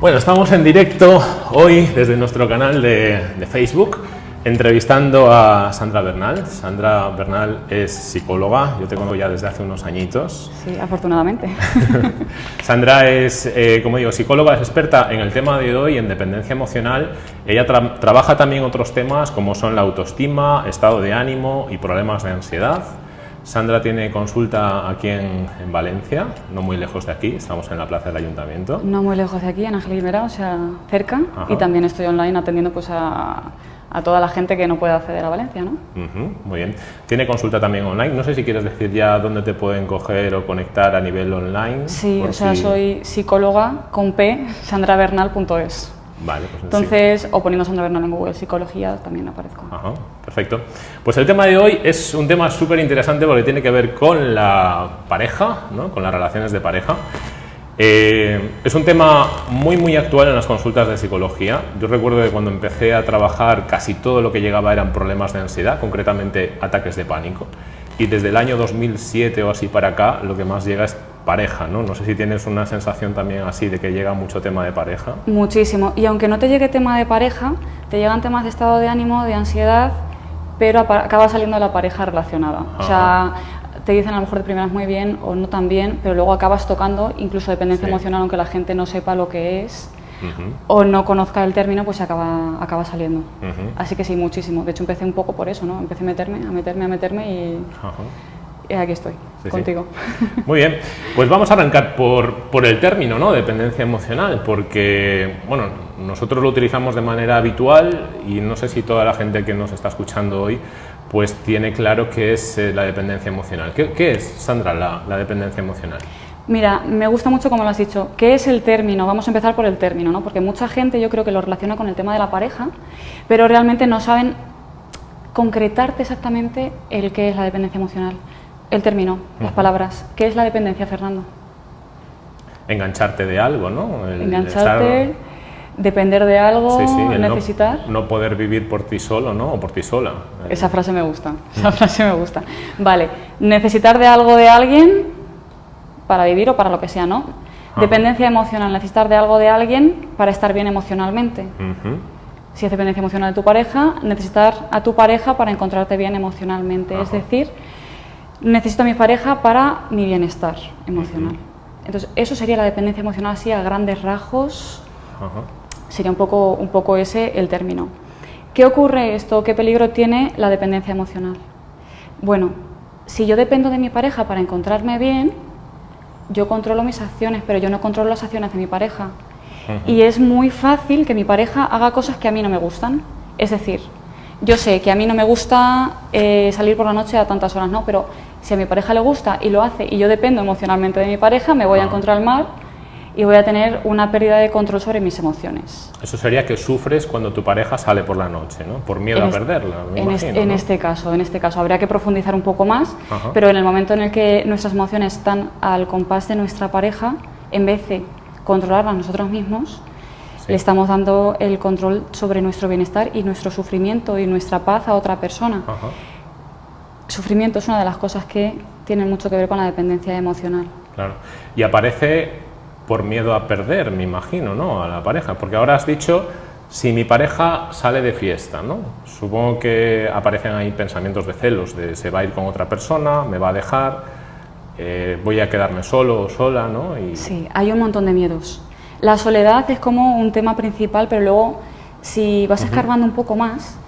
Bueno, estamos en directo hoy desde nuestro canal de, de, Facebook entrevistando a Sandra Bernal. Sandra Bernal es psicóloga, yo te conozco ya desde hace unos añitos. Sí, afortunadamente. Sandra es, eh, como digo, psicóloga, es experta en el tema de hoy, en dependencia emocional. Ella tra trabaja también otros temas como son la autoestima, estado de ánimo y problemas de ansiedad. Sandra tiene consulta aquí en, en, Valencia, no muy lejos de aquí, estamos en la plaza del Ayuntamiento. No muy lejos de aquí, en Ángel Guimera, o sea, cerca, Ajá. y también estoy online atendiendo pues a, a, toda la gente que no puede acceder a Valencia, ¿no? Uh -huh, muy bien. Tiene consulta también online, no sé si quieres decir ya dónde te pueden coger o conectar a nivel online. Sí, o sea, si... soy psicóloga con p, sandrabernal.es. Vale, pues Entonces, sí. o poniendo Sandra Bernal en Google Psicología, también aparezco. Ajá, perfecto. Pues el tema de hoy es un tema súper interesante porque tiene que ver con la pareja, ¿no? con las relaciones de pareja. Eh, es un tema muy muy actual en las consultas de psicología. Yo recuerdo que cuando empecé a trabajar casi todo lo que llegaba eran problemas de ansiedad, concretamente ataques de pánico. Y desde el año 2007 o así para acá lo que más llega es pareja, ¿no? No sé si tienes una sensación también así de que llega mucho tema de pareja. Muchísimo. Y aunque no te llegue tema de pareja, te llegan temas de estado de ánimo, de ansiedad, pero acaba saliendo la pareja relacionada. Ajá. O sea, te dicen a lo mejor de primeras muy bien o no tan bien, pero luego acabas tocando incluso dependencia sí. emocional, aunque la gente no sepa lo que es. Uh -huh. o no conozca el término, pues acaba, acaba saliendo. Uh -huh. Así que sí, muchísimo. De hecho, empecé un poco por eso, ¿no? Empecé a meterme, a meterme, a meterme y... Uh -huh. Y aquí estoy, sí, contigo. Sí. Muy bien, pues vamos a arrancar por, por el término, ¿no? Dependencia emocional, porque, bueno, nosotros lo utilizamos de manera habitual y no sé si toda la gente que nos está escuchando hoy pues tiene claro qué es eh, la dependencia emocional. ¿Qué, qué es, Sandra, la, la, dependencia emocional? Mira, me gusta mucho como lo has dicho. ¿Qué es el término? Vamos a empezar por el término, ¿no? Porque mucha gente yo creo que lo relaciona con el tema de la pareja, pero realmente no saben concretarte exactamente el qué es la dependencia emocional. El término, las palabras. ¿Qué es la dependencia, Fernando? Engancharte de algo, ¿no? El Engancharte, estar... depender de algo, sí, sí, necesitar. No, no, poder vivir por ti solo, ¿no? O por ti sola. Esa frase me gusta, esa frase me gusta. Vale, necesitar de algo de alguien para vivir o para lo que sea, ¿no? Dependencia emocional, necesitar de algo de alguien para estar bien emocionalmente. Uh -huh. Si es dependencia emocional de tu pareja, necesitar a tu pareja para encontrarte bien emocionalmente. Ajá. Es decir, necesito a mi pareja para mi bienestar emocional. Entonces, eso sería la dependencia emocional así a grandes rasgos. Ajá. Sería un poco, un poco ese el término. ¿Qué ocurre esto? ¿Qué peligro tiene la dependencia emocional? Bueno, si yo dependo de mi pareja para encontrarme bien, yo controlo mis acciones, pero yo no controlo las acciones de mi pareja. Y es muy fácil que mi pareja haga cosas que a mí no me gustan. Es decir, yo sé que a mí no me gusta eh, salir por la noche a tantas horas, no, pero si a mi pareja le gusta y lo hace y yo dependo emocionalmente de mi pareja, me voy a encontrar mal y voy a tener una pérdida de control sobre mis emociones. Eso sería que sufres cuando tu pareja sale por la noche, ¿no? Por miedo en a perderla, me en, imagino, este, este caso, en este caso habría que profundizar un poco más, Ajá. pero en el momento en el que nuestras emociones están al compás de nuestra pareja, en vez de controlarlas nosotros mismos, sí. le estamos dando el control sobre nuestro bienestar y nuestro sufrimiento y nuestra paz a otra persona. Ajá. Sufrimiento es una de las cosas que tienen mucho que ver con la dependencia emocional. Claro. Y aparece por miedo a perder, me imagino, ¿no? A la pareja. Porque ahora has dicho, si mi pareja sale de fiesta, ¿no? Supongo que aparecen ahí pensamientos de celos, de se va a ir con otra persona, me va a dejar, eh, voy a quedarme solo o sola, ¿no? Y... Sí, hay un montón de miedos. La soledad es como un tema principal, pero luego, si vas escarbando uh -huh. un poco más,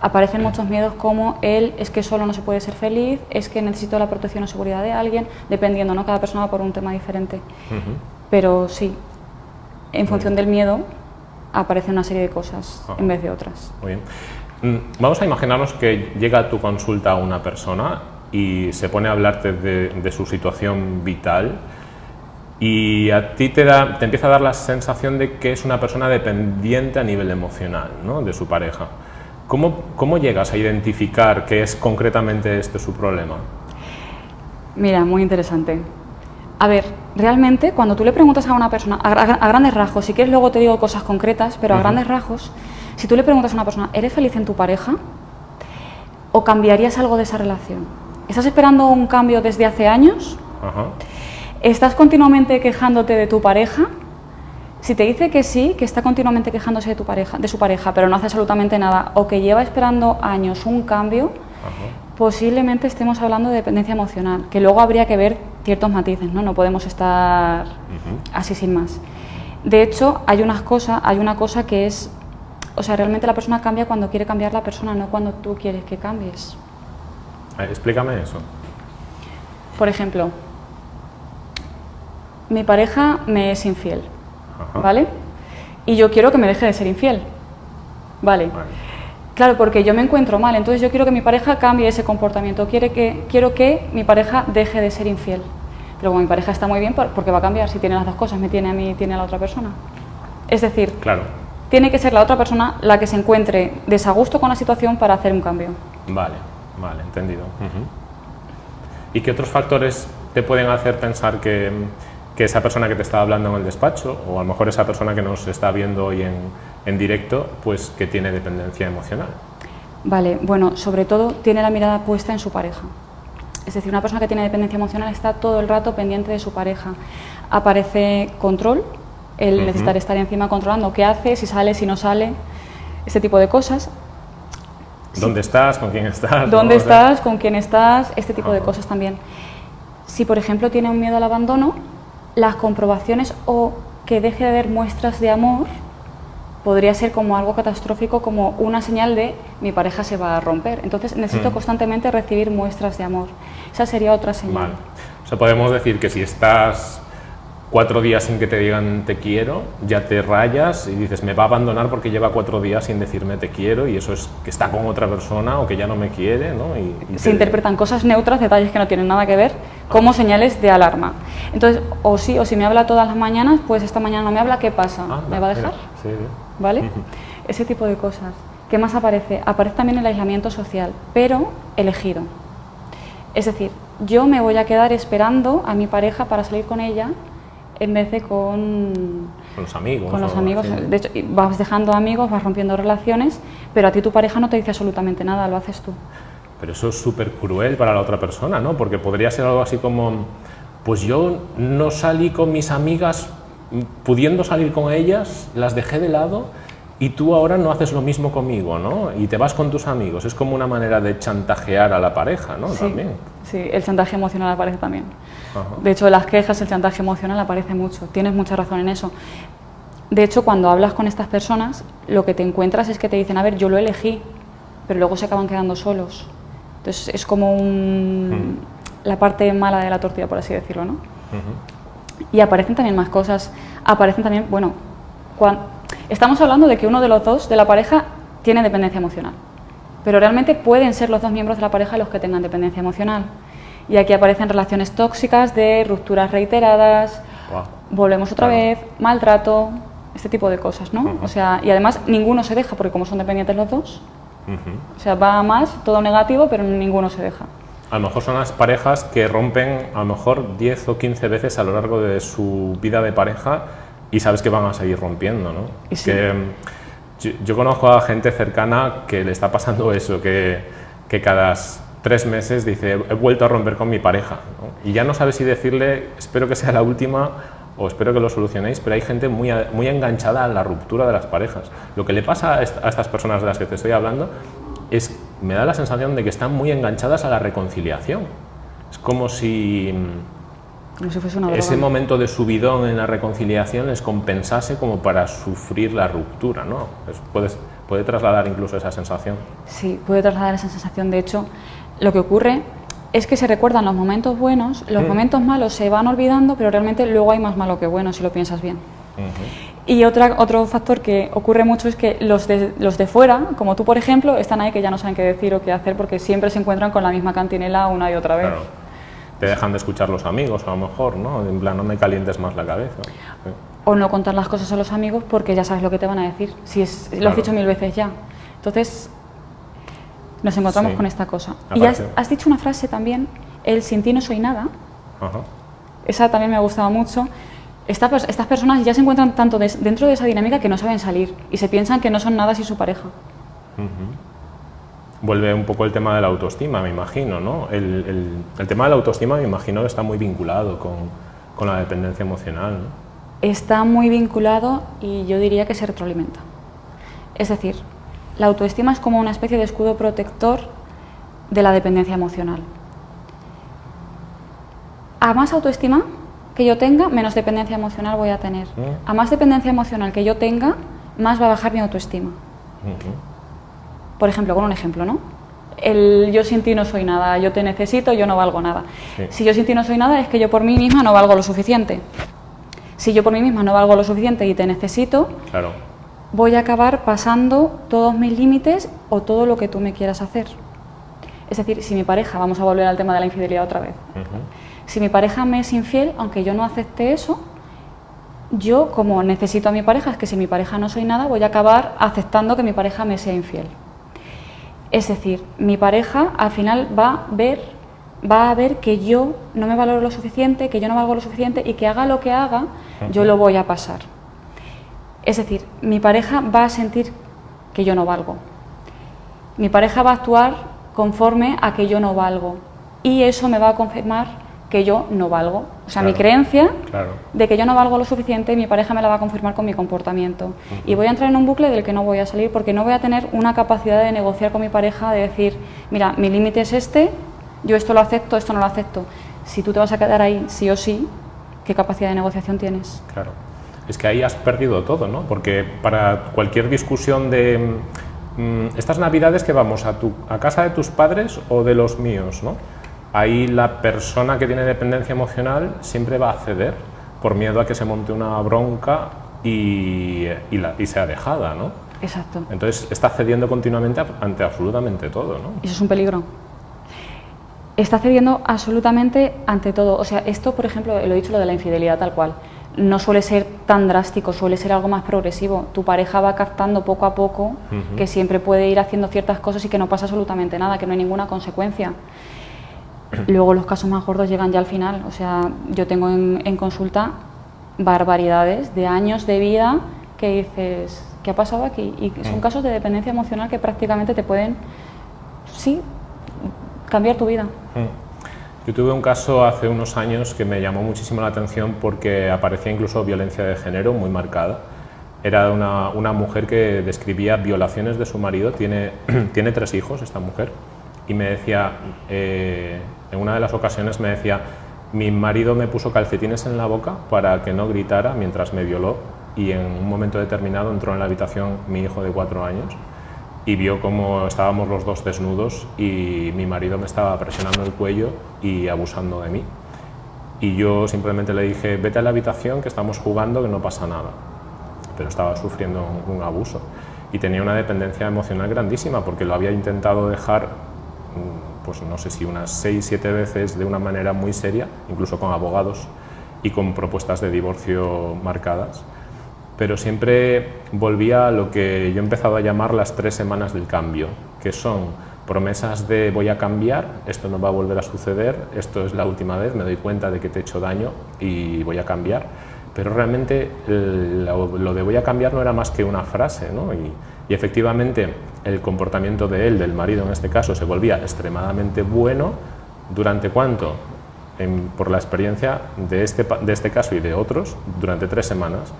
aparecen muchos miedos como el es que solo no se puede ser feliz, es que necesito la protección o seguridad de alguien, dependiendo, ¿no? Cada persona va por un tema diferente. Uh -huh. Pero sí, en función del miedo aparece una serie de cosas Ajá. en vez de otras. Muy bien. Mm, vamos a imaginarnos que llega a tu consulta una persona y se pone a hablarte de, de su situación vital y a ti te, da, te, empieza a dar la sensación de que es una persona dependiente a nivel emocional ¿no? de su pareja. ¿Cómo, ¿Cómo llegas a identificar qué es concretamente este su problema? Mira, muy interesante. A ver, realmente cuando tú le preguntas a una persona, a, a, grandes rasgos, si quieres luego te digo cosas concretas, pero a uh -huh. grandes rasgos, si tú le preguntas a una persona, ¿eres feliz en tu pareja? ¿O cambiarías algo de esa relación? ¿Estás esperando un cambio desde hace años? Uh -huh. ¿Estás continuamente quejándote de tu pareja? Si te dice que sí, que está continuamente quejándose de, tu pareja, de su pareja, pero no hace absolutamente nada, o que lleva esperando años un cambio, posiblemente estemos hablando de dependencia emocional, que luego habría que ver ciertos matices, ¿no? No podemos estar así sin más. De hecho, hay unas cosas, hay una cosa que es, o sea, realmente la persona cambia cuando quiere cambiar la persona, no cuando tú quieres que cambies. explícame eso. Por ejemplo, mi pareja me es infiel, ¿vale? Y yo quiero que me deje de ser infiel, ¿vale? Claro, porque yo me encuentro mal, entonces yo quiero que mi pareja cambie ese comportamiento, quiere que, quiero que mi pareja deje de ser infiel. Pero mi pareja está muy bien porque va a cambiar si tiene las dos cosas, me tiene a mí y tiene a la otra persona. Es decir, claro. tiene que ser la otra persona la que se encuentre desagusto con la situación para hacer un cambio. Vale, vale, entendido. ¿Y qué otros factores te pueden hacer pensar que, que esa persona que te está hablando en el despacho, o a lo mejor esa persona que nos está viendo hoy en, en directo, pues que tiene dependencia emocional. Vale, bueno, sobre todo tiene la mirada puesta en su pareja. Es decir, una persona que tiene dependencia emocional está todo el rato pendiente de su pareja. Aparece control, el necesitar estar encima controlando qué hace, si sale, si no sale, este tipo de cosas. ¿Dónde estás? ¿Con quién estás? ¿Dónde estás? ¿Con quién estás? Este tipo de cosas también. Si, por ejemplo, tiene un miedo al abandono, las comprobaciones o que deje de haber muestras de amor podría ser como algo catastrófico, como una señal de mi pareja se va a romper. Entonces necesito mm. constantemente recibir muestras de amor. Esa sería otra señal. O sea, podemos decir que si estás cuatro días sin que te digan te quiero, ya te rayas y dices me va a abandonar porque lleva cuatro días sin decirme te quiero y eso es que está con otra persona o que ya no me quiere. ¿no? Y, Se interpretan cosas neutras, detalles que no tienen nada que ver, como señales de alarma. Entonces, o sí, o si me habla todas las mañanas, pues esta mañana no me habla, ¿qué pasa? ¿Me va a dejar? Sí, ¿Vale? Ese tipo de cosas. ¿Qué más aparece? Aparece también el aislamiento social, pero elegido. Es decir, yo me voy a quedar esperando a mi pareja para salir con ella en vez de con, con los amigos. Con los amigos. De hecho, vas dejando amigos, vas rompiendo relaciones, pero a ti tu pareja no te dice absolutamente nada, lo haces tú. Pero eso es súper cruel para la otra persona, ¿no? Porque podría ser algo así como, pues yo no salí con mis amigas pudiendo salir con ellas, las dejé de lado y tú ahora no haces lo mismo conmigo, ¿no? Y te vas con tus amigos. Es como una manera de chantajear a la pareja, ¿no? Sí, también. Sí, el chantaje emocional aparece también. De hecho, las quejas, el chantaje emocional aparece mucho. Tienes mucha razón en eso. De hecho, cuando hablas con estas personas, lo que te encuentras es que te dicen, a ver, yo lo elegí, pero luego se acaban quedando solos. Entonces, es como un, la parte mala de la tortilla, por así decirlo, ¿no? Y aparecen también más cosas. Aparecen también, bueno, cuando, estamos hablando de que uno de los dos de la pareja tiene dependencia emocional. Pero realmente pueden ser los dos miembros de la pareja los que tengan dependencia emocional. Y aquí aparecen relaciones tóxicas de rupturas reiteradas, volvemos otra vez, maltrato, este tipo de cosas, ¿no? O sea, y además ninguno se deja, porque como son dependientes los dos, o sea, va más, todo negativo, pero ninguno se deja. A lo mejor son las parejas que rompen a lo mejor 10 o 15 veces a lo largo de su vida de pareja y sabes que van a seguir rompiendo, ¿no? Que, mm, yo, conozco a gente cercana que le está pasando eso, que, que cada tres meses dice, he vuelto a romper con mi pareja, y ya no sabes si decirle, espero que sea la última o espero que lo solucionéis, pero hay gente muy, muy enganchada a la ruptura de las parejas. Lo que le pasa a estas personas de las que te estoy hablando es, me da la sensación de que están muy enganchadas a la reconciliación. Es como si, como si fuese una ese momento de subidón en la reconciliación les compensase como para sufrir la ruptura, ¿no? puede, puede trasladar incluso esa sensación. Sí, puede trasladar esa sensación. De hecho, lo que ocurre es que se recuerdan los momentos buenos, los mm. momentos malos se van olvidando, pero realmente luego hay más malo que bueno si lo piensas bien. Y otra, otro factor que ocurre mucho es que los de, los de fuera, como tú por ejemplo, están ahí que ya no saben qué decir o qué hacer porque siempre se encuentran con la misma cantinela una y otra vez. Claro. Te dejan de escuchar los amigos a lo mejor, ¿no? En plan, no me calientes más la cabeza. O no contar las cosas a los amigos porque ya sabes lo que te van a decir, si es, lo has dicho mil veces ya. Entonces, nos encontramos con esta cosa. Y has, has, dicho una frase también, el sin ti no soy nada. Ajá. Esa también me ha gustado mucho estas personas ya se encuentran tanto dentro de esa dinámica que no saben salir y se piensan que no son nada sin su pareja. Vuelve un poco el tema de la autoestima, me imagino, ¿no? El, tema de la autoestima, me imagino, está muy vinculado con, la dependencia emocional, está muy vinculado y yo diría que se retroalimenta. Es decir, la autoestima es como una especie de escudo protector de la dependencia emocional. A más autoestima que yo tenga, menos dependencia emocional voy a tener. Mm. A más dependencia emocional que yo tenga, más va a bajar mi autoestima. Por ejemplo, con un ejemplo, ¿no? El yo sin ti no soy nada, yo te necesito, yo no valgo nada. Sí. Si yo sin ti no soy nada, es que yo por mí misma no valgo lo suficiente. Si yo por mí misma no valgo lo suficiente y te necesito, Claro. voy a acabar pasando todos mis límites o todo lo que tú me quieras hacer. Es decir, si mi pareja, vamos a volver al tema de la infidelidad otra vez, si mi pareja me es infiel, aunque yo no acepte eso, yo como necesito a mi pareja, es que si mi pareja no soy nada, voy a acabar aceptando que mi pareja me sea infiel. Es decir, mi pareja al final va a ver, va a ver que yo no me valoro lo suficiente, que yo no valgo lo suficiente y que haga lo que haga, yo lo voy a pasar. Es decir, mi pareja va a sentir que yo no valgo. Mi pareja va a actuar conforme a que yo no valgo. Y eso me va a confirmar que yo no valgo. O sea, mi creencia Claro. de que yo no valgo lo suficiente, mi pareja me la va a confirmar con mi comportamiento. Y voy a entrar en un bucle del que no voy a salir porque no voy a tener una capacidad de negociar con mi pareja, de decir, mira, mi límite es este, yo esto lo acepto, esto no lo acepto. Si tú te vas a quedar ahí sí o sí, ¿qué capacidad de negociación tienes? Claro. Es que ahí has perdido todo, ¿no? Porque para cualquier discusión de mm, estas navidades que vamos a, tu, a casa de tus padres o de los míos, ¿no? Ahí la persona que tiene dependencia emocional siempre va a ceder por miedo a que se monte una bronca y, y, la- y sea dejada, ¿no? Exacto. Entonces está cediendo continuamente ante absolutamente todo, ¿no? Eso es un peligro. Está cediendo absolutamente ante todo. O sea, esto, por ejemplo, lo he dicho lo de la infidelidad tal cual. No suele ser tan drástico, suele ser algo más progresivo. Tu pareja va captando poco a poco que siempre puede ir haciendo ciertas cosas y que no pasa absolutamente nada, que no hay ninguna consecuencia. Luego los casos más gordos llegan ya al final. O sea, yo tengo en, en consulta barbaridades de años de vida que dices, ¿qué ha pasado aquí? Y son Mm. casos de dependencia emocional que prácticamente te pueden, sí, cambiar tu vida. Mm. Yo tuve un caso hace unos años que me llamó muchísimo la atención porque aparecía incluso violencia de género muy marcada. Era una, una mujer que describía violaciones de su marido, tiene, tiene tres hijos esta mujer, y me decía, eh, en una de las ocasiones me decía, mi marido me puso calcetines en la boca para que no gritara mientras me violó y en un momento determinado entró en la habitación mi hijo de cuatro años y vio cómo estábamos los dos desnudos y mi marido me estaba presionando el cuello y abusando de mí. Y yo simplemente le dije, vete a la habitación que estamos jugando, que no pasa nada. Pero estaba sufriendo un, abuso y tenía una dependencia emocional grandísima porque lo había intentado dejar, pues no sé si unas seis, siete veces de una manera muy seria, incluso con abogados y con propuestas de divorcio marcadas pero siempre volvía a lo que yo he empezado a llamar las tres semanas del cambio, que son promesas de voy a cambiar, esto no va a volver a suceder, esto es la última vez, me doy cuenta de que te he hecho daño y voy a cambiar. Pero realmente lo, de voy a cambiar no era más que una frase, ¿no? Y efectivamente el comportamiento de él, del marido en este caso, se volvía extremadamente bueno. ¿Durante cuánto? Por la experiencia de este, de este caso y de otros, durante tres semanas.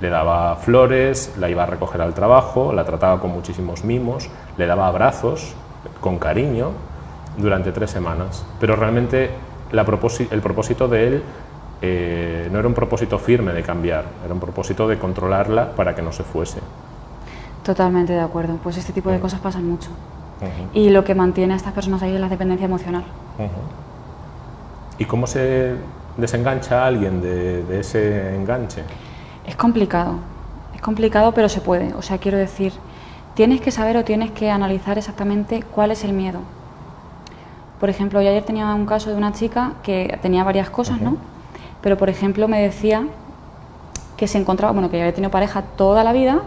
Le daba flores, la iba a recoger al trabajo, la trataba con muchísimos mimos, le daba abrazos con cariño durante tres semanas. Pero realmente el propósito de él eh, no era un propósito firme de cambiar, era un propósito de controlarla para que no se fuese. Totalmente de acuerdo. Pues este tipo de Mm. cosas pasan mucho. Ujú, Y lo que mantiene a estas personas ahí es la dependencia emocional. ujú. ¿Y cómo se desengancha a alguien de, de ese enganche? Es complicado, es complicado pero se puede. O sea, quiero decir, tienes que saber o tienes que analizar exactamente cuál es el miedo. Por ejemplo, yo ayer tenía un caso de una chica que tenía varias cosas, ¿no? Pero, por ejemplo, me decía que se encontraba, bueno, que había tenido pareja toda la vida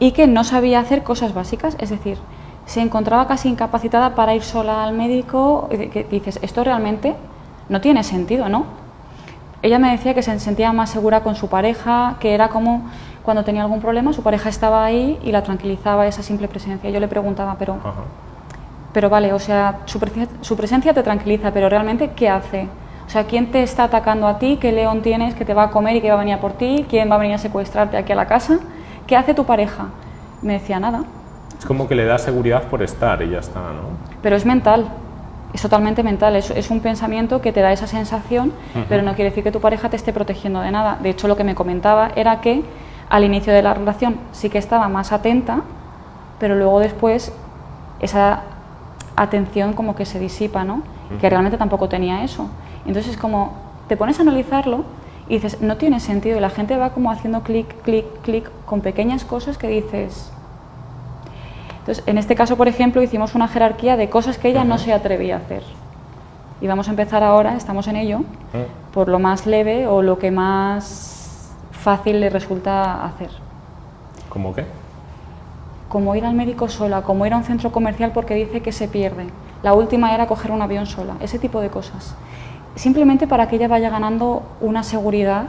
y que no sabía hacer cosas básicas, es decir, se encontraba casi incapacitada para ir sola al médico, que dices, esto realmente no tiene sentido, ¿no? Ella me decía que se sentía más segura con su pareja, que era como cuando tenía algún problema, su pareja estaba ahí y la tranquilizaba esa simple presencia. Yo le preguntaba, pero, Ajá. pero vale, o sea, su, presen- su presencia te tranquiliza, pero realmente, ¿qué hace? O O sea, ¿quién te está atacando a ti? ¿Qué león tienes que te va a comer y que va a venir a por ti? ¿Quién va a venir a secuestrarte aquí a la casa? ¿Qué hace tu pareja? Me decía nada. Es como que le da seguridad por estar y ya está, ¿no? Pero es mental, es totalmente mental, es, es un pensamiento que te da esa sensación, pero no quiere decir que tu pareja te esté protegiendo de nada. De hecho, lo que me comentaba era que al inicio de la relación sí que estaba más atenta, pero luego después esa atención como que se disipa, ¿no? Que realmente tampoco tenía eso. Entonces, como te pones a analizarlo y dices, no tiene sentido, y la gente va como haciendo clic, clic, clic con pequeñas cosas que dices. Entonces, en este caso, por ejemplo, hicimos una jerarquía de cosas que ella no se atrevía a hacer. Y vamos a empezar ahora, estamos en ello, por lo más leve o lo que más fácil le resulta hacer. ¿Cómo qué? Como ir al médico sola, como ir a un centro comercial porque dice que se pierde. La última era coger un avión sola, ese tipo de cosas simplemente para que ella vaya ganando una seguridad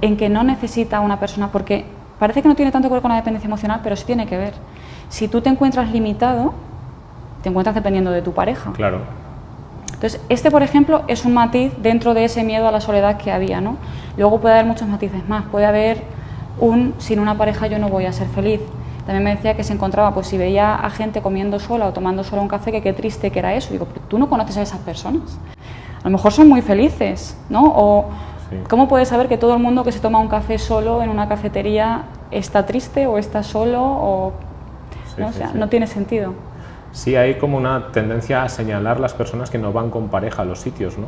en que no necesita una persona, porque parece que no tiene tanto que ver con la dependencia emocional, pero sí tiene que ver. Si tú te encuentras limitado, te encuentras dependiendo de tu pareja. Claro. Entonces, este, por ejemplo, es un matiz dentro de ese miedo a la soledad que había, ¿no? Luego puede haber muchos matices más. Puede haber un, sin una pareja yo no voy a ser feliz. También me decía que se encontraba, pues si veía a gente comiendo sola o tomando sola un café, que qué triste que era eso. Digo, tú no conoces a esas personas a lo mejor son muy felices, ¿no? O ¿cómo puedes saber que todo el mundo que se toma un café solo en una cafetería está triste o está solo o ¿no? sea, no tiene sentido. Sí, hay como una tendencia a señalar las personas que no van con pareja a los sitios, ¿no?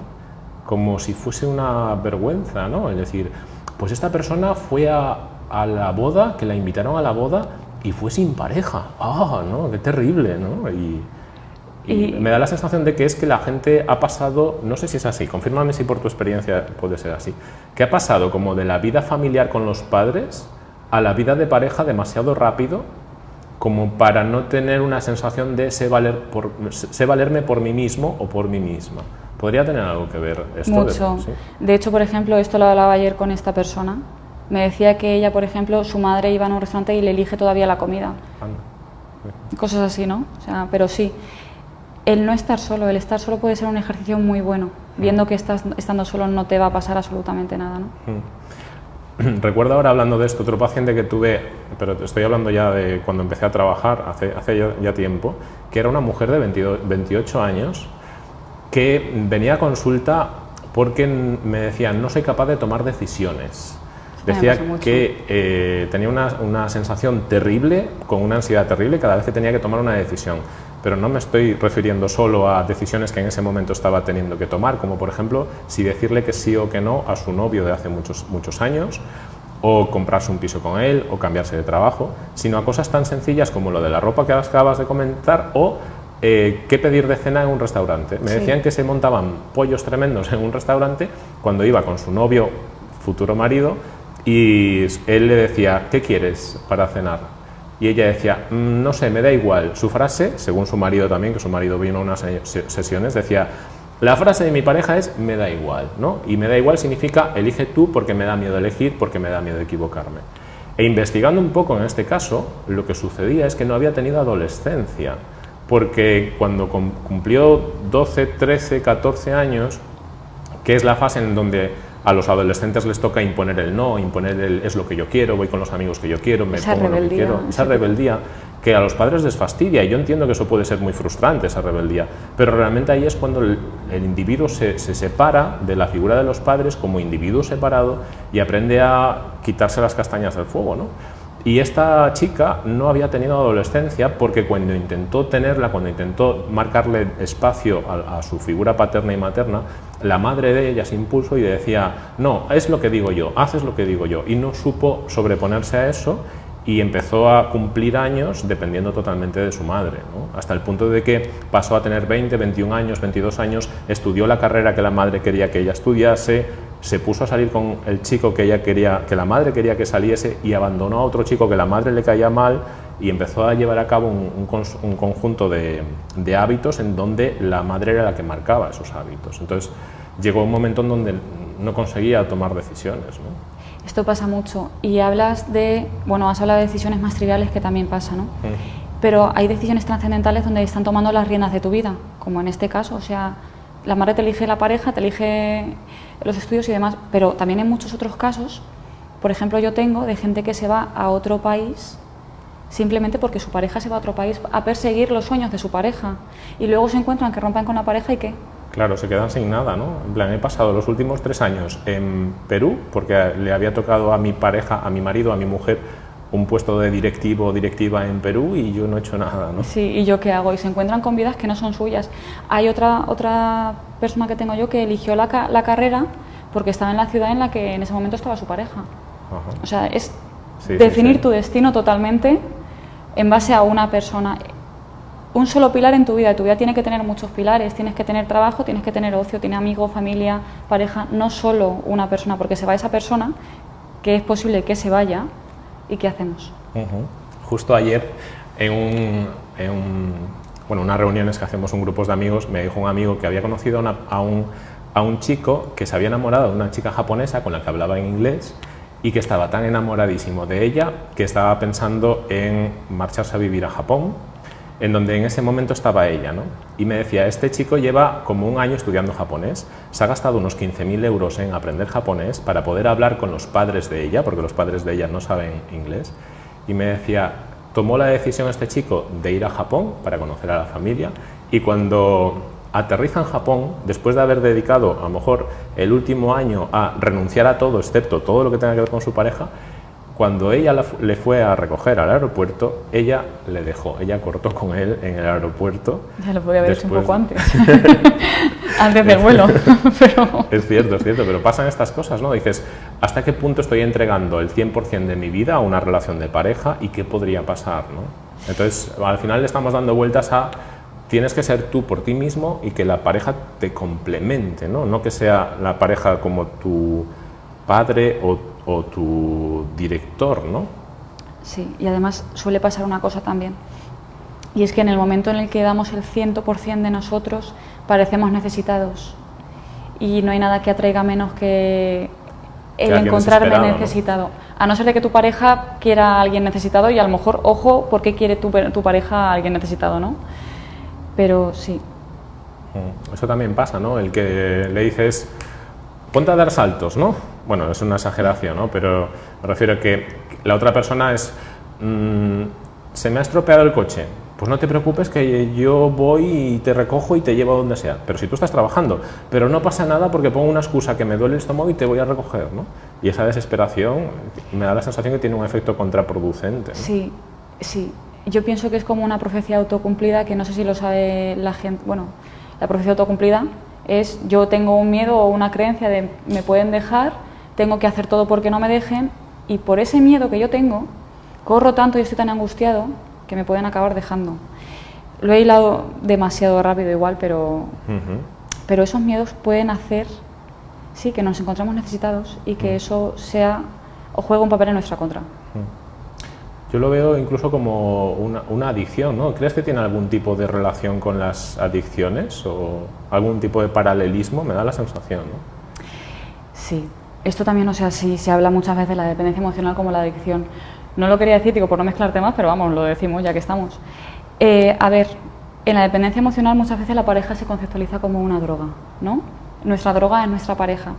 Como si fuese una vergüenza, ¿no? Es decir, pues esta persona fue a, a la boda, que la invitaron a la boda y fue sin pareja. ¡Ah, no! ¡Qué terrible, ¿no? Y, y, me da la sensación de que es que la gente ha pasado, no sé si es así, confírmame si por tu experiencia puede ser así, que ha pasado como de la vida familiar con los padres a la vida de pareja demasiado rápido como para no tener una sensación de sé, valer por, sé valerme por mí mismo o por mí misma. ¿Podría tener algo que ver esto? Mucho. De, hecho, por ejemplo, esto lo hablaba ayer con esta persona. Me decía que ella, por ejemplo, su madre iba a un restaurante y le elige todavía la comida. Cosas así, ¿no? O sea, pero sí el no estar solo, el estar solo puede ser un ejercicio muy bueno, viendo mm. que estás, estando solo no te va a pasar absolutamente nada. ¿no? Mm. Recuerdo ahora hablando de esto, otro paciente que tuve, pero estoy hablando ya de cuando empecé a trabajar, hace, hace ya, tiempo, que era una mujer de 28 años que venía a consulta porque me decían no soy capaz de tomar decisiones. Decía que eh, tenía una, una sensación terrible, con una ansiedad terrible cada vez que tenía que tomar una decisión pero no me estoy refiriendo solo a decisiones que en ese momento estaba teniendo que tomar, como por ejemplo si decirle que sí o que no a su novio de hace muchos, muchos años, o comprarse un piso con él, o cambiarse de trabajo, sino a cosas tan sencillas como lo de la ropa que acabas de comentar, o eh, qué pedir de cena en un restaurante. Me decían que se montaban pollos tremendos en un restaurante cuando iba con su novio, futuro marido, y él le decía, ¿qué quieres para cenar? Y ella decía, mm, no sé, me da igual. Su frase, según su marido también, que su marido vino a unas sesiones, decía, la frase de mi pareja es me da igual, ¿no? Y me da igual significa elige tú porque me da miedo elegir, porque me da miedo equivocarme. E investigando un poco en este caso, lo que sucedía es que no había tenido adolescencia, porque cuando cumplió 12, 13, 14 años, que es la fase en donde a los adolescentes les toca imponer el no, imponer el es lo que yo quiero, voy con los amigos que yo quiero, me esa pongo lo que quiero, esa rebeldía que a los padres les fastidia y yo entiendo que eso puede ser muy frustrante, esa rebeldía, pero realmente ahí es cuando el, individuo se, se, separa de la figura de los padres como individuo separado y aprende a quitarse las castañas del fuego, ¿no? Y esta chica no había tenido adolescencia porque cuando intentó tenerla, cuando intentó marcarle espacio a, su figura paterna y materna, la madre de ella se impulsó y decía, no, es lo que digo yo, haces lo que digo yo. Y no supo sobreponerse a eso y empezó a cumplir años dependiendo totalmente de su madre, hasta el punto de que pasó a tener 20, 21 años, 22 años, estudió la carrera que la madre quería que ella estudiase, se puso a salir con el chico que ella quería, que la madre quería que saliese y abandonó a otro chico que la madre le caía mal y empezó a llevar a cabo un, conjunto de, hábitos en donde la madre era la que marcaba esos hábitos. Entonces llegó un momento en donde no conseguía tomar decisiones. Esto pasa mucho y hablas de, bueno, has hablado de decisiones más triviales que también pasa, ¿no? Mm. Pero hay decisiones trascendentales donde están tomando las riendas de tu vida, como en este caso, o sea, la madre te elige la pareja, te elige los estudios y demás, pero también en muchos otros casos, por ejemplo, yo tengo de gente que se va a otro país simplemente porque su pareja se va a otro país a perseguir los sueños de su pareja y luego se encuentran que rompen con la pareja y qué. Claro, se quedan sin nada, ¿no? En plan, he pasado los últimos tres años en Perú porque le había tocado a mi pareja, a mi marido, a mi mujer un puesto de directivo o directiva en Perú y yo no he hecho nada, ¿no? Sí, ¿y yo qué hago? Y se encuentran con vidas que no son suyas. Hay otra, otra persona que tengo yo que eligió la, la carrera porque estaba en la ciudad en la que en ese momento estaba su pareja. O sea, es definir tu destino totalmente en base a una persona. Un solo pilar en tu vida, tu vida tiene que tener muchos pilares, tienes que tener trabajo, tienes que tener ocio, tiene amigos, familia, pareja, no solo una persona, porque se va esa persona, que es posible que se vaya, ¿y qué hacemos? Justo ayer, en, un, en bueno, unas reuniones que hacemos un grupo de amigos, me dijo un amigo que había conocido a, un, a un chico que se había enamorado de una chica japonesa con la que hablaba en inglés y que estaba tan enamoradísimo de ella que estaba pensando en marcharse a vivir a Japón, en donde en ese momento estaba ella. ¿no? Y me decía, este chico lleva como un año estudiando japonés, se ha gastado unos 15.000 euros en aprender japonés para poder hablar con los padres de ella, porque los padres de ella no saben inglés, y me decía, tomó la decisión este chico de ir a Japón para conocer a la familia, y cuando aterriza en Japón, después de haber dedicado a lo mejor el último año a renunciar a todo, excepto todo lo que tenga que ver con su pareja, cuando ella le fue a recoger al aeropuerto, ella le dejó, ella cortó con él en el aeropuerto. Ya lo podía haber hecho un poco antes, antes del vuelo. Es cierto, es cierto, pero pasan estas cosas, ¿no? Dices, ¿hasta qué punto estoy entregando el 100% de mi vida a una relación de pareja y qué podría pasar, ¿no? Entonces, al final le estamos dando vueltas a tienes que ser tú por ti mismo y que la pareja te complemente, no, no que sea la pareja como tu padre o, tu director, ¿no? Sí, y además suele pasar una cosa también, y es que en el momento en el que damos el 100% de nosotros, parecemos necesitados, y no hay nada que atraiga menos que el encontrarme necesitado. A no ser de que tu pareja quiera a alguien necesitado y a lo mejor, ojo, ¿por qué quiere tu, tu pareja a alguien necesitado, no? Pero sí. Mm, eso también pasa, ¿no? El que le dices, ponte a dar saltos, ¿no? Bueno, es una exageración, ¿no? Pero me refiero a que la otra persona es, mm, se me ha estropeado el coche, pues no te preocupes que yo voy y te recojo y te llevo a donde sea. Pero si tú estás trabajando, pero no pasa nada porque pongo una excusa que me duele el estómago y te voy a recoger, ¿no? Y esa desesperación me da la sensación que tiene un efecto contraproducente. Sí, sí yo pienso que es como una profecía autocumplida que no sé si lo sabe la gente. Bueno, la profecía autocumplida es yo tengo un miedo o una creencia de me pueden dejar, tengo que hacer todo porque no me dejen y por ese miedo que yo tengo, corro tanto y estoy tan angustiado que me pueden acabar dejando. Lo he hilado demasiado rápido igual, pero, pero esos miedos pueden hacer sí, que nos encontramos necesitados y que eso sea o juegue un papel en nuestra contra. Yo lo veo incluso como una, adicción, ¿no? ¿Crees que tiene algún tipo de relación con las adicciones o algún tipo de paralelismo? Me da la sensación, ¿no? Sí, esto también, o sea, sí se habla muchas veces de la dependencia emocional como la adicción. No lo quería decir, digo, por no mezclar temas, pero vamos, lo decimos ya que estamos. Eh, a ver, en la dependencia emocional muchas veces la pareja se conceptualiza como una droga, ¿no? Nuestra droga es nuestra pareja.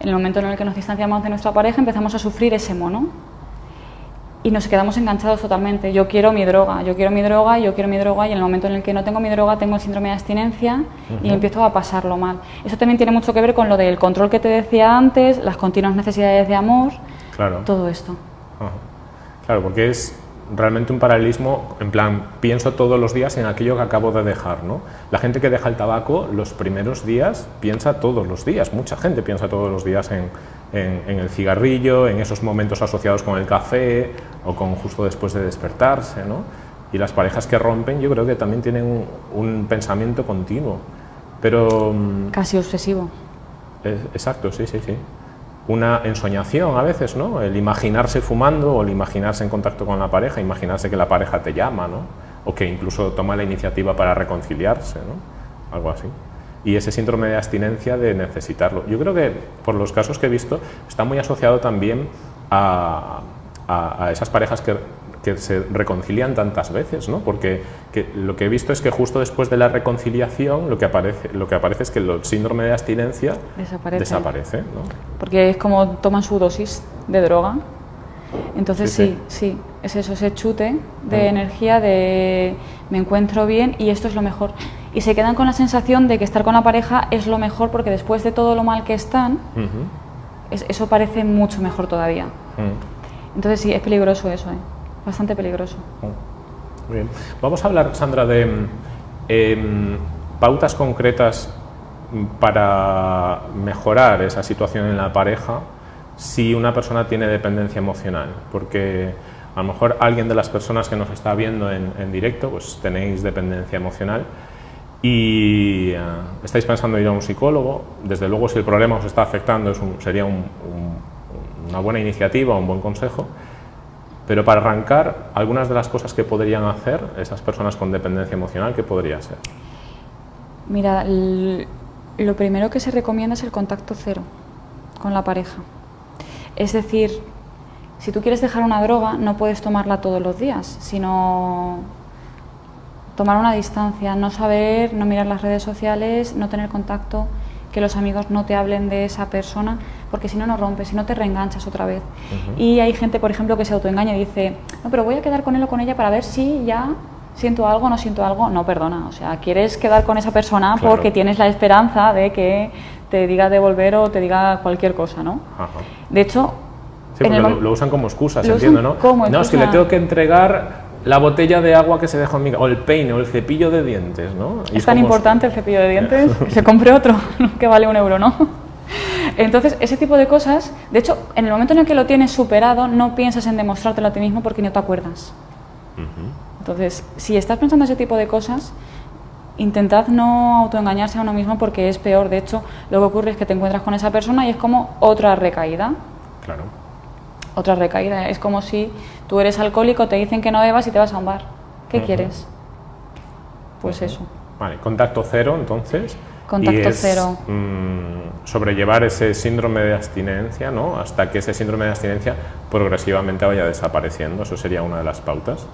En el momento en el que nos distanciamos de nuestra pareja empezamos a sufrir ese mono, y nos quedamos enganchados totalmente. Yo quiero mi droga, yo quiero mi droga, yo quiero mi droga y en el momento en el que no tengo mi droga tengo el síndrome de abstinencia y empiezo a pasarlo mal. Eso también tiene mucho que ver con lo del control que te decía antes, las continuas necesidades de amor, claro. todo esto. Claro, porque es realmente un paralelismo, en plan, pienso todos los días en aquello que acabo de dejar, ¿no? La gente que deja el tabaco los primeros días piensa todos los días, mucha gente piensa todos los días en, en, el cigarrillo, en esos momentos asociados con el café o con justo después de despertarse, ¿no? Y las parejas que rompen yo creo que también tienen un, pensamiento continuo, pero... Mm, Casi obsesivo. exacto, sí, sí, sí. Una ensoñación a veces, ¿no? El imaginarse fumando o el imaginarse en contacto con la pareja, imaginarse que la pareja te llama, ¿no? O que incluso toma la iniciativa para reconciliarse, ¿no? Algo así y ese síndrome de abstinencia de necesitarlo. Yo creo que por los casos que he visto está muy asociado también a, a, esas parejas que que se reconcilian tantas veces, ¿no? Porque lo que he visto es que justo después de la reconciliación lo que aparece, lo que aparece es que el síndrome de abstinencia desaparece. Porque es como toman su dosis de droga. Entonces sí, sí, es eso, ese chute de mm. energía de me encuentro bien y esto es lo mejor. Y se quedan con la sensación de que estar con la pareja es lo mejor porque después de todo lo mal que están, eso parece mucho mejor todavía. Mm. Entonces sí, es peligroso eso, ¿eh? bastante peligroso. Muy bien. Vamos a hablar, Sandra, de em, pautas concretas para mejorar esa situación en la pareja si una persona tiene dependencia emocional, porque a lo mejor alguien de las personas que nos está viendo en, directo, pues tenéis dependencia emocional y eh, estáis pensando ir a un psicólogo, desde luego si el problema os está afectando sería una buena iniciativa, un buen consejo, pero para arrancar, algunas de las cosas que podrían hacer esas personas con dependencia emocional, ¿qué podría ser? Mira, lo primero que se recomienda es el contacto cero con la pareja. Es decir, si tú quieres dejar una droga, no puedes tomarla todos los días, sino tomar una distancia, no saber, no mirar las redes sociales, no tener contacto, que los amigos no te hablen de esa persona, porque si no, no rompes, si no te reenganchas otra vez. Y hay gente, por ejemplo, que se autoengaña y dice, no, pero voy a quedar con él o con ella para ver si ya siento algo no siento algo. No, perdona, o sea, quieres quedar con esa persona porque tienes la esperanza de que te diga de volver o te diga cualquier cosa, ¿no? De hecho... Sí, lo, usan como excusa, entiendo, ¿no? no, es que le tengo que entregar la botella de agua que se dejó en mi o el peine o el cepillo de dientes, ¿no? es tan importante el cepillo de dientes que se compre otro, que vale un euro, ¿no? Entonces, ese tipo de cosas, de hecho, en el momento en el que lo tienes superado, no piensas en demostrártelo a ti mismo porque no te acuerdas. Entonces, si estás pensando ese tipo de cosas, intentad no autoengañarse a uno mismo porque es peor. De hecho, lo que ocurre es que te encuentras con esa persona y es como otra recaída. Claro. Otra recaída. Es como si tú eres alcohólico, te dicen que no bebas y te vas a un bar. ¿Qué quieres? Pues eso. Vale, contacto cero entonces. Contacto cero. Mm, sobrellevar ese síndrome de abstinencia, ¿no? Hasta que ese síndrome de abstinencia progresivamente vaya desapareciendo. Eso sería una de las pautas.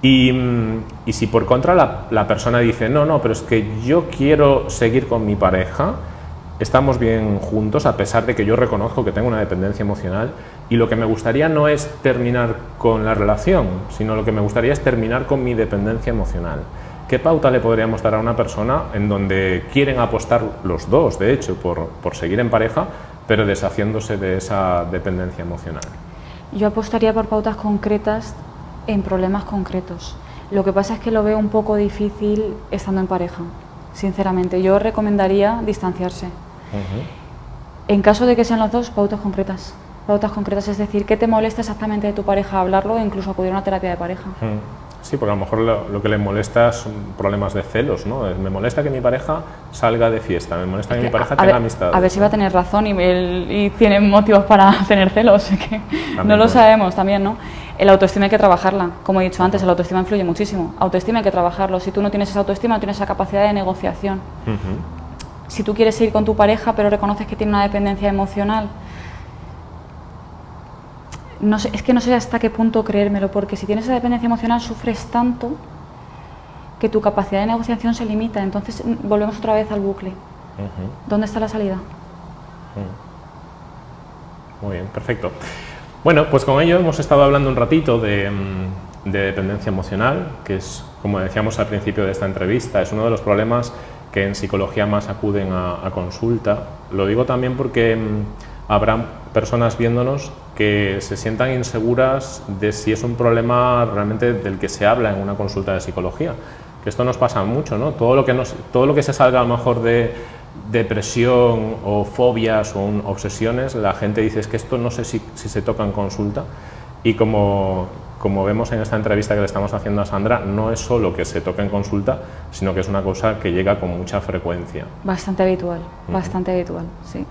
Y, mm, si por contra la, persona dice, no, no, pero es que yo quiero seguir con mi pareja, estamos bien juntos a pesar de que yo reconozco que tengo una dependencia emocional y lo que me gustaría no es terminar con la relación, sino lo que me gustaría es terminar con mi dependencia emocional. ¿Qué pauta le podríamos dar a una persona en donde quieren apostar los dos, de hecho, por, por seguir en pareja, pero deshaciéndose de esa dependencia emocional? Yo apostaría por pautas concretas en problemas concretos. Lo que pasa es que lo veo un poco difícil estando en pareja, sinceramente. Yo recomendaría distanciarse. En caso de que sean los dos, pautas concretas. Pautas concretas, es decir, ¿qué te molesta exactamente de tu pareja? Hablarlo e incluso acudir a una terapia de pareja. Sí, porque a lo mejor lo, que le molesta son problemas de celos, ¿no? Me molesta que mi pareja salga de fiesta, me molesta que, mi pareja tenga amistad. A ver si va a tener razón y, y tiene motivos para tener celos, que no lo sabemos también, ¿no? El autoestima hay que trabajarla, como he dicho antes, el autoestima influye muchísimo. Autoestima hay que trabajarlo, si tú no tienes esa autoestima, no tienes esa capacidad de negociación. Si tú quieres ir con tu pareja, pero reconoces que tiene una dependencia emocional, no sé, es que no sé hasta qué punto creérmelo, porque si tienes esa dependencia emocional sufres tanto que tu capacidad de negociación se limita. Entonces volvemos otra vez al bucle. ¿Dónde está la salida? Muy bien, perfecto. Bueno, pues con ello hemos estado hablando un ratito de, mm, dependencia emocional, que es, como decíamos al principio de esta entrevista, es uno de los problemas que en psicología más acuden a, a consulta. Lo digo también porque mm, habrá personas viéndonos que se sientan inseguras de si es un problema realmente del que se habla en una consulta de psicología. Que esto nos pasa mucho, ¿no? Todo lo que, nos, todo lo que se salga a lo mejor de depresión o fobias o obsesiones, la gente dice es que esto no sé si, si se toca en consulta y como, como vemos en esta entrevista que le estamos haciendo a Sandra, no es solo que se toque en consulta, sino que es una cosa que llega con mucha frecuencia. Bastante habitual, bastante habitual, sí.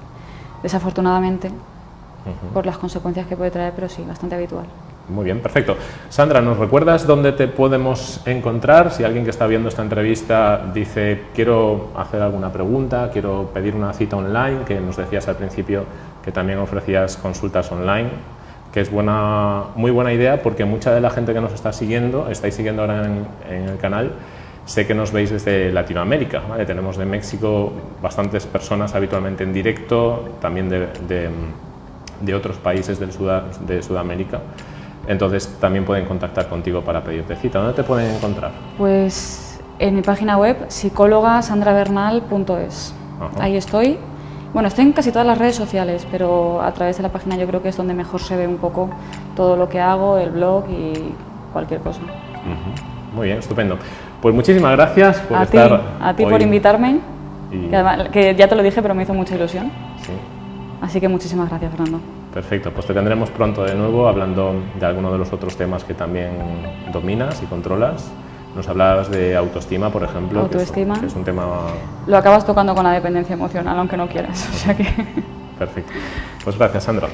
Desafortunadamente, por las consecuencias que puede traer, pero sí, bastante habitual. Muy bien, perfecto. Sandra, ¿nos recuerdas dónde te podemos encontrar? Si alguien que está viendo esta entrevista dice, quiero hacer alguna pregunta, quiero pedir una cita online, que nos decías al principio que también ofrecías consultas online, que es buena, muy buena idea porque mucha de la gente que nos está siguiendo, estáis siguiendo ahora en, el canal, sé que nos veis desde Latinoamérica, tenemos de México bastantes personas habitualmente en directo, también de, de, otros países del de Sudamérica, entonces también pueden contactar contigo para pedirte cita. ¿Dónde te pueden encontrar? Pues en mi página web psicólogasandrabernal.es, ahí estoy bueno, estoy en casi todas las redes sociales, pero a través de la página yo creo que es donde mejor se ve un poco todo lo que hago, el blog y cualquier cosa. Muy bien, estupendo. Pues muchísimas gracias por a estar ti, A ti por invitarme, que, ya te lo dije, pero me hizo mucha ilusión. Sí. Así que muchísimas gracias, Fernando. Perfecto, pues te tendremos pronto de nuevo hablando de alguno de los otros temas que también dominas y controlas. Nos hablabas de autoestima, por ejemplo, autoestima. Que, es, un tema... Lo acabas tocando con la dependencia emocional, aunque no quieras. O sea que... Perfecto. Pues gracias, Sandra.